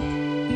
Música